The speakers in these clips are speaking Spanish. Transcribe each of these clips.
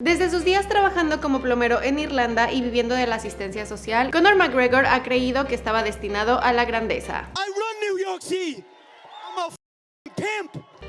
Desde sus días trabajando como plomero en Irlanda y viviendo de la asistencia social, Conor McGregor ha creído que estaba destinado a la grandeza.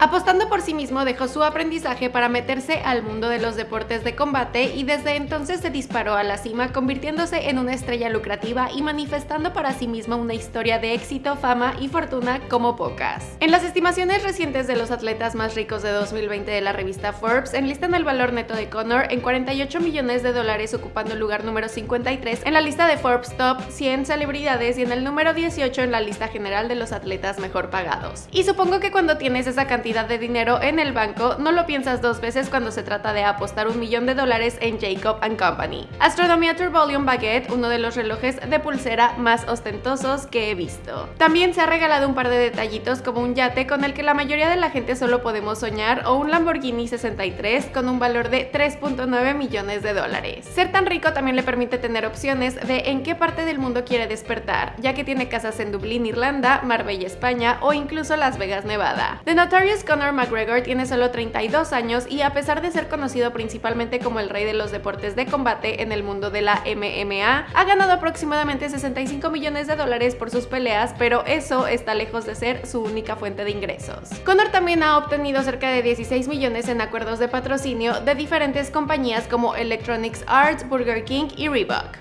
Apostando por sí mismo dejó su aprendizaje para meterse al mundo de los deportes de combate y desde entonces se disparó a la cima convirtiéndose en una estrella lucrativa y manifestando para sí mismo una historia de éxito, fama y fortuna como pocas. En las estimaciones recientes de los atletas más ricos de 2020 de la revista Forbes enlistan el valor neto de Conor en 48 millones de dólares ocupando el lugar número 53 en la lista de Forbes Top 100 celebridades y en el número 18 en la lista general de los atletas mejor pagados. Y supongo que cuando tienes esa cantidad de dinero en el banco, no lo piensas dos veces cuando se trata de apostar un millón de dólares en Jacob Company. Astronometer Volume Baguette, uno de los relojes de pulsera más ostentosos que he visto. También se ha regalado un par de detallitos como un yate con el que la mayoría de la gente solo podemos soñar o un Lamborghini 63 con un valor de 3.9 millones de dólares. Ser tan rico también le permite tener opciones de en qué parte del mundo quiere despertar, ya que tiene casas en Dublín, Irlanda, Marbella, España o incluso Las Vegas, Nevada. The Notorious Conor McGregor tiene solo 32 años y a pesar de ser conocido principalmente como el rey de los deportes de combate en el mundo de la MMA, ha ganado aproximadamente 65 millones de dólares por sus peleas, pero eso está lejos de ser su única fuente de ingresos. Conor también ha obtenido cerca de 16 millones en acuerdos de patrocinio de diferentes compañías como Electronics Arts, Burger King y Reebok.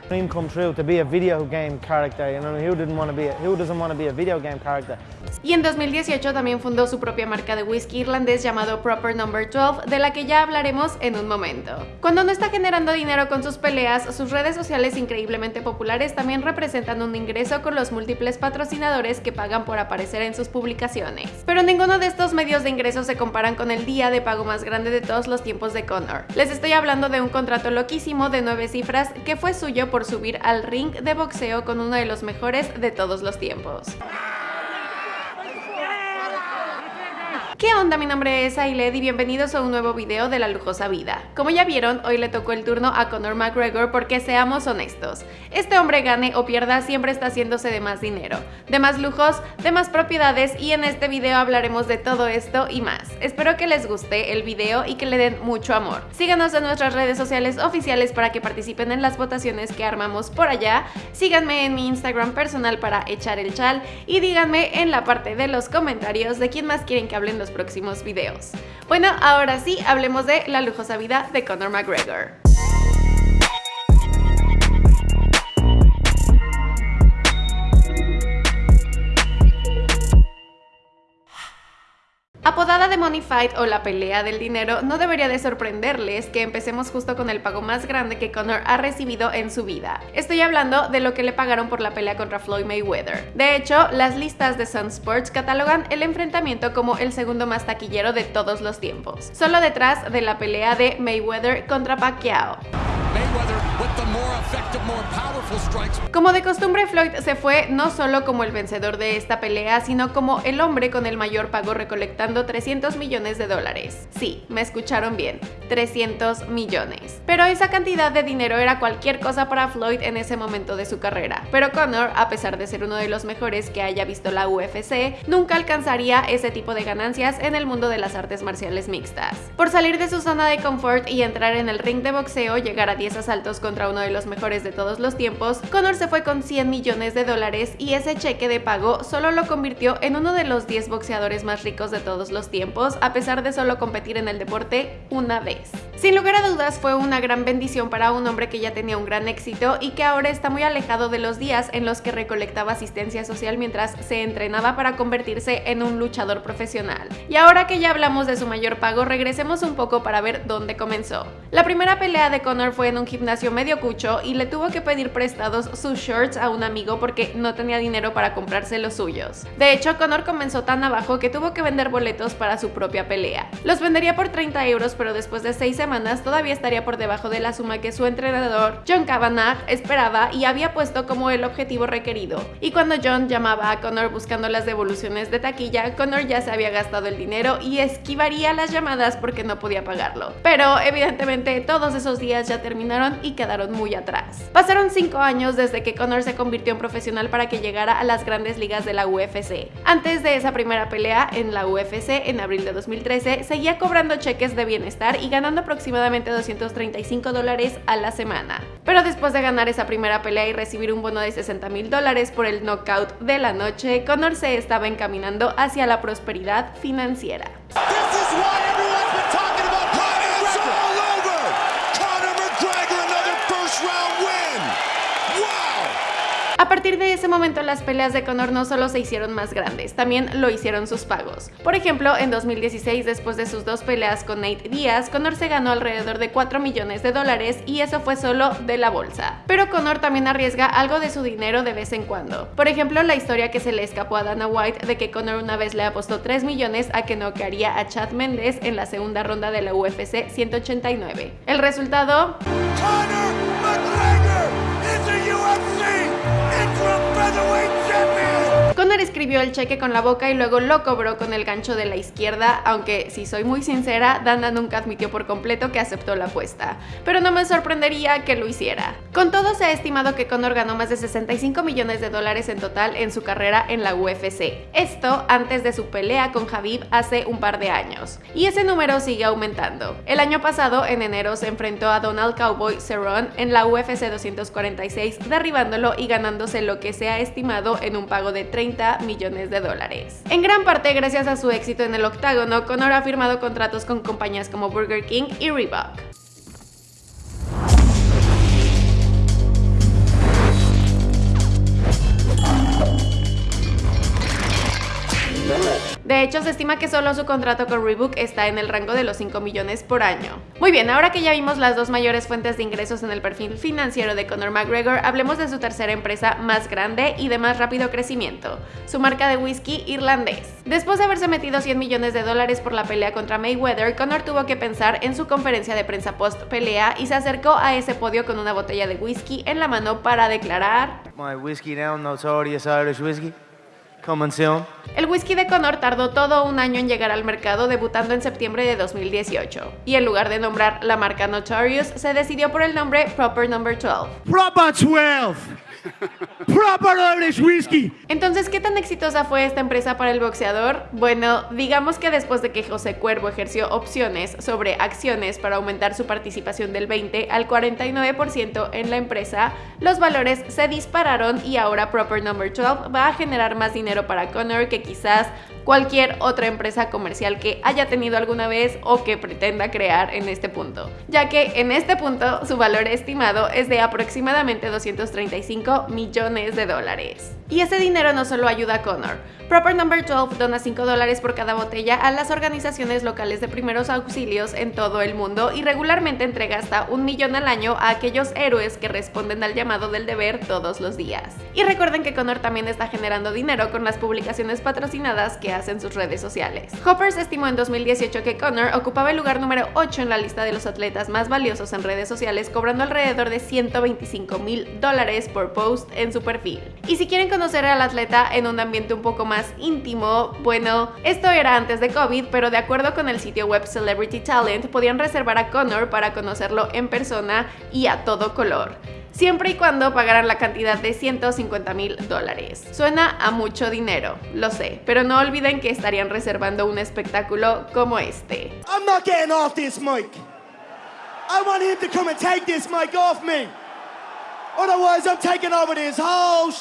Y en 2018 también fundó su propia marca de whisky irlandés llamado Proper Number 12, de la que ya hablaremos en un momento. Cuando no está generando dinero con sus peleas, sus redes sociales increíblemente populares también representan un ingreso con los múltiples patrocinadores que pagan por aparecer en sus publicaciones. Pero ninguno de estos medios de ingresos se comparan con el día de pago más grande de todos los tiempos de Connor. Les estoy hablando de un contrato loquísimo de nueve cifras que fue suyo por subir al ring de boxeo con uno de los mejores de todos los tiempos. ¿Qué onda? Mi nombre es Ailed y bienvenidos a un nuevo video de La Lujosa Vida. Como ya vieron, hoy le tocó el turno a Conor McGregor porque seamos honestos, este hombre gane o pierda siempre está haciéndose de más dinero, de más lujos, de más propiedades y en este video hablaremos de todo esto y más. Espero que les guste el video y que le den mucho amor. Síganos en nuestras redes sociales oficiales para que participen en las votaciones que armamos por allá, síganme en mi Instagram personal para echar el chal y díganme en la parte de los comentarios de quién más quieren que hablen los próximos videos. Bueno, ahora sí, hablemos de la lujosa vida de Conor McGregor. Apodada de Money Fight o la pelea del dinero, no debería de sorprenderles que empecemos justo con el pago más grande que Conor ha recibido en su vida. Estoy hablando de lo que le pagaron por la pelea contra Floyd Mayweather. De hecho, las listas de Sun Sports catalogan el enfrentamiento como el segundo más taquillero de todos los tiempos, solo detrás de la pelea de Mayweather contra Pacquiao. Como de costumbre, Floyd se fue no solo como el vencedor de esta pelea, sino como el hombre con el mayor pago recolectando 300 millones de dólares. Sí, me escucharon bien, 300 millones. Pero esa cantidad de dinero era cualquier cosa para Floyd en ese momento de su carrera. Pero Conor, a pesar de ser uno de los mejores que haya visto la UFC, nunca alcanzaría ese tipo de ganancias en el mundo de las artes marciales mixtas. Por salir de su zona de confort y entrar en el ring de boxeo, llegar a 10 asaltos contra uno de los mejores de todos los tiempos, Conor se fue con 100 millones de dólares y ese cheque de pago solo lo convirtió en uno de los 10 boxeadores más ricos de todos los tiempos, a pesar de solo competir en el deporte una vez. Sin lugar a dudas fue una gran bendición para un hombre que ya tenía un gran éxito y que ahora está muy alejado de los días en los que recolectaba asistencia social mientras se entrenaba para convertirse en un luchador profesional. Y ahora que ya hablamos de su mayor pago, regresemos un poco para ver dónde comenzó. La primera pelea de Conor fue en un gimnasio medio cucho y le tuvo que pedir prestados sus shorts a un amigo porque no tenía dinero para comprarse los suyos. De hecho, Conor comenzó tan abajo que tuvo que vender boletos para su propia pelea. Los vendería por 30 euros, pero después de 6 semanas todavía estaría por debajo de la suma que su entrenador John Kavanagh esperaba y había puesto como el objetivo requerido. Y cuando John llamaba a Conor buscando las devoluciones de taquilla, Conor ya se había gastado el dinero y esquivaría las llamadas porque no podía pagarlo. Pero evidentemente todos esos días ya terminaron y quedaron muy atrás. Pasaron 5 años desde que Conor se convirtió en profesional para que llegara a las grandes ligas de la UFC. Antes de esa primera pelea en la UFC en abril de 2013, seguía cobrando cheques de bienestar y ganando aproximadamente 235 dólares a la semana. Pero después de ganar esa primera pelea y recibir un bono de 60 mil dólares por el knockout de la noche, Conor se estaba encaminando hacia la prosperidad financiera. A partir de ese momento las peleas de Conor no solo se hicieron más grandes, también lo hicieron sus pagos. Por ejemplo, en 2016, después de sus dos peleas con Nate Diaz, Conor se ganó alrededor de 4 millones de dólares y eso fue solo de la bolsa. Pero Conor también arriesga algo de su dinero de vez en cuando. Por ejemplo, la historia que se le escapó a Dana White de que Conor una vez le apostó 3 millones a que noquearía a Chad Mendes en la segunda ronda de la UFC 189. El resultado... the way. Conor escribió el cheque con la boca y luego lo cobró con el gancho de la izquierda, aunque si soy muy sincera, Dana nunca admitió por completo que aceptó la apuesta, pero no me sorprendería que lo hiciera. Con todo se ha estimado que Conor ganó más de 65 millones de dólares en total en su carrera en la UFC. Esto antes de su pelea con Javib hace un par de años. Y ese número sigue aumentando. El año pasado, en enero, se enfrentó a Donald Cowboy Cerrone en la UFC 246, derribándolo y ganándose lo que se ha estimado en un pago de 30 millones de dólares. En gran parte gracias a su éxito en el octágono, Conor ha firmado contratos con compañías como Burger King y Reebok. De hecho, se estima que solo su contrato con Reebok está en el rango de los 5 millones por año. Muy bien, ahora que ya vimos las dos mayores fuentes de ingresos en el perfil financiero de Conor McGregor, hablemos de su tercera empresa más grande y de más rápido crecimiento, su marca de whisky irlandés. Después de haberse metido 100 millones de dólares por la pelea contra Mayweather, Conor tuvo que pensar en su conferencia de prensa post pelea y se acercó a ese podio con una botella de whisky en la mano para declarar My whiskey now, notorious Irish whiskey. El whisky de Conor tardó todo un año en llegar al mercado, debutando en septiembre de 2018. Y en lugar de nombrar la marca Notorious, se decidió por el nombre Proper Number 12. Proper 12. Whisky. Entonces, ¿qué tan exitosa fue esta empresa para el boxeador? Bueno, digamos que después de que José Cuervo ejerció opciones sobre acciones para aumentar su participación del 20 al 49% en la empresa, los valores se dispararon y ahora Proper Number 12 va a generar más dinero para Connor que quizás cualquier otra empresa comercial que haya tenido alguna vez o que pretenda crear en este punto, ya que en este punto su valor estimado es de aproximadamente 235 millones de dólares. Y ese dinero no solo ayuda a Connor, Proper Number 12 dona 5 dólares por cada botella a las organizaciones locales de primeros auxilios en todo el mundo y regularmente entrega hasta un millón al año a aquellos héroes que responden al llamado del deber todos los días. Y recuerden que Connor también está generando dinero con las publicaciones patrocinadas que hace en sus redes sociales. Hoppers estimó en 2018 que Connor ocupaba el lugar número 8 en la lista de los atletas más valiosos en redes sociales, cobrando alrededor de 125 mil dólares por post en su perfil. Y si quieren conocer al atleta en un ambiente un poco más íntimo, bueno, esto era antes de COVID, pero de acuerdo con el sitio web Celebrity Talent, podían reservar a Connor para conocerlo en persona y a todo color siempre y cuando pagaran la cantidad de 150 mil dólares. Suena a mucho dinero, lo sé, pero no olviden que estarían reservando un espectáculo como este. I'm not getting off this mic. I want him to come and take this mic off me. Otherwise, I'm taking over this whole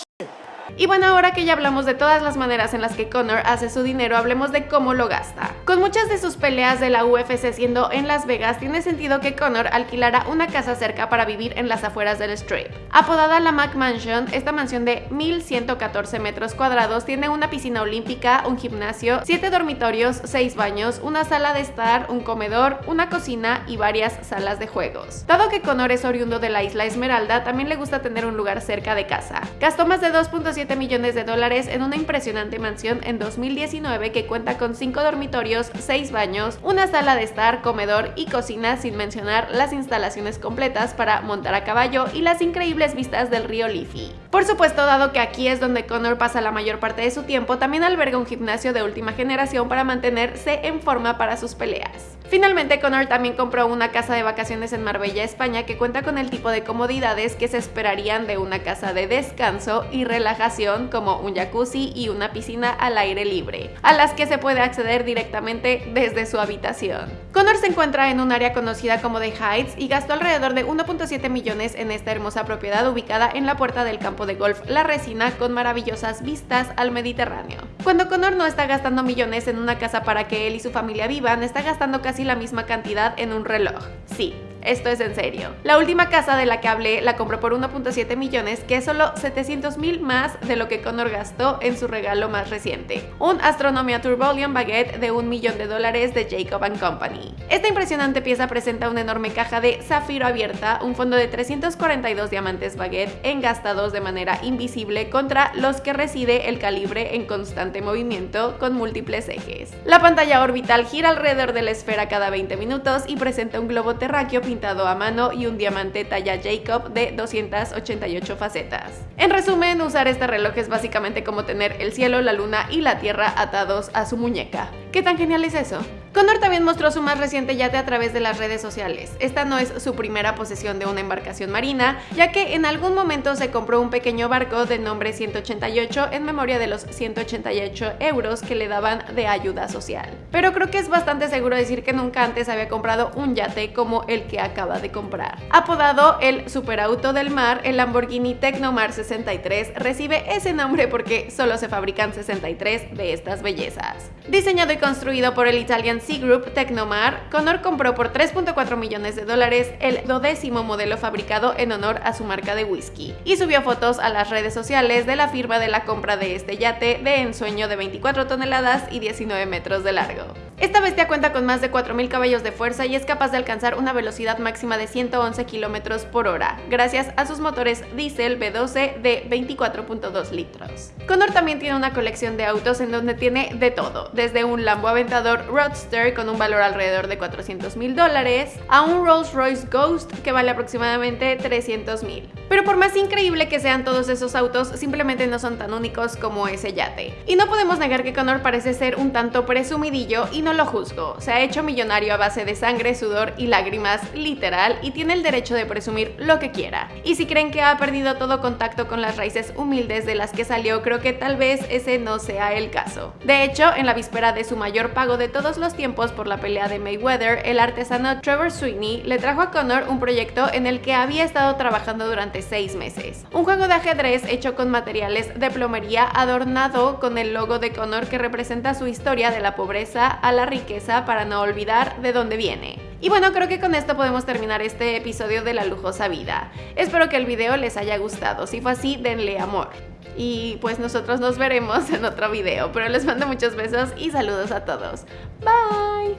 y bueno, ahora que ya hablamos de todas las maneras en las que Conor hace su dinero, hablemos de cómo lo gasta. Con muchas de sus peleas de la UFC siendo en Las Vegas, tiene sentido que Conor alquilara una casa cerca para vivir en las afueras del Strip. Apodada la Mac Mansion, esta mansión de 1114 metros cuadrados tiene una piscina olímpica, un gimnasio, 7 dormitorios, 6 baños, una sala de estar, un comedor, una cocina y varias salas de juegos. Dado que Conor es oriundo de la isla Esmeralda, también le gusta tener un lugar cerca de casa. Gastó más de 2.5 millones de dólares en una impresionante mansión en 2019 que cuenta con 5 dormitorios, 6 baños, una sala de estar, comedor y cocina sin mencionar las instalaciones completas para montar a caballo y las increíbles vistas del río Liffey. Por supuesto, dado que aquí es donde Connor pasa la mayor parte de su tiempo, también alberga un gimnasio de última generación para mantenerse en forma para sus peleas. Finalmente, Connor también compró una casa de vacaciones en Marbella, España, que cuenta con el tipo de comodidades que se esperarían de una casa de descanso y relajación como un jacuzzi y una piscina al aire libre, a las que se puede acceder directamente desde su habitación. Connor se encuentra en un área conocida como The Heights y gastó alrededor de 1.7 millones en esta hermosa propiedad ubicada en la puerta del campo de golf La Resina con maravillosas vistas al Mediterráneo. Cuando Connor no está gastando millones en una casa para que él y su familia vivan, está gastando casi la misma cantidad en un reloj. Sí, esto es en serio. La última casa de la que hablé la compró por 1.7 millones, que es solo 700 mil más de lo que Connor gastó en su regalo más reciente, un Astronomia Turbolion Baguette de un millón de dólares de Jacob Company. Esta impresionante pieza presenta una enorme caja de zafiro abierta, un fondo de 342 diamantes baguette engastados de manera invisible contra los que reside el calibre en constante movimiento con múltiples ejes. La pantalla orbital gira alrededor de la esfera cada 20 minutos y presenta un globo terráqueo pintado a mano y un diamante talla Jacob de 288 facetas. En resumen, usar este reloj es básicamente como tener el cielo, la luna y la tierra atados a su muñeca. ¿Qué tan genial es eso? Connor también mostró su más reciente yate a través de las redes sociales. Esta no es su primera posesión de una embarcación marina, ya que en algún momento se compró un pequeño barco de nombre 188 en memoria de los 188 euros que le daban de ayuda social. Pero creo que es bastante seguro decir que nunca antes había comprado un yate como el que acaba de comprar. Apodado el superauto del mar, el Lamborghini Tecnomar 63 recibe ese nombre porque solo se fabrican 63 de estas bellezas. Diseñado y construido por el Italian Sea Group Tecnomar, Connor compró por 3.4 millones de dólares el dodécimo modelo fabricado en honor a su marca de whisky y subió fotos a las redes sociales de la firma de la compra de este yate de ensueño de 24 toneladas y 19 metros de largo. Esta bestia cuenta con más de 4.000 caballos de fuerza y es capaz de alcanzar una velocidad máxima de 111 km por hora, gracias a sus motores diésel V12 de 24.2 litros. Connor también tiene una colección de autos en donde tiene de todo, desde un Lambo Aventador Roadster con un valor alrededor de 400 mil dólares, a un Rolls Royce Ghost que vale aproximadamente 300 mil. Pero por más increíble que sean todos esos autos, simplemente no son tan únicos como ese yate. Y no podemos negar que Connor parece ser un tanto presumidillo y no lo juzgo. Se ha hecho millonario a base de sangre, sudor y lágrimas, literal, y tiene el derecho de presumir lo que quiera. Y si creen que ha perdido todo contacto con las raíces humildes de las que salió, creo que tal vez ese no sea el caso. De hecho, en la víspera de su mayor pago de todos los tiempos por la pelea de Mayweather, el artesano Trevor Sweeney le trajo a Connor un proyecto en el que había estado trabajando durante seis meses. Un juego de ajedrez hecho con materiales de plomería adornado con el logo de Connor que representa su historia de la pobreza a la riqueza para no olvidar de dónde viene. Y bueno, creo que con esto podemos terminar este episodio de La Lujosa Vida. Espero que el video les haya gustado. Si fue así, denle amor. Y pues nosotros nos veremos en otro video. Pero les mando muchos besos y saludos a todos. Bye.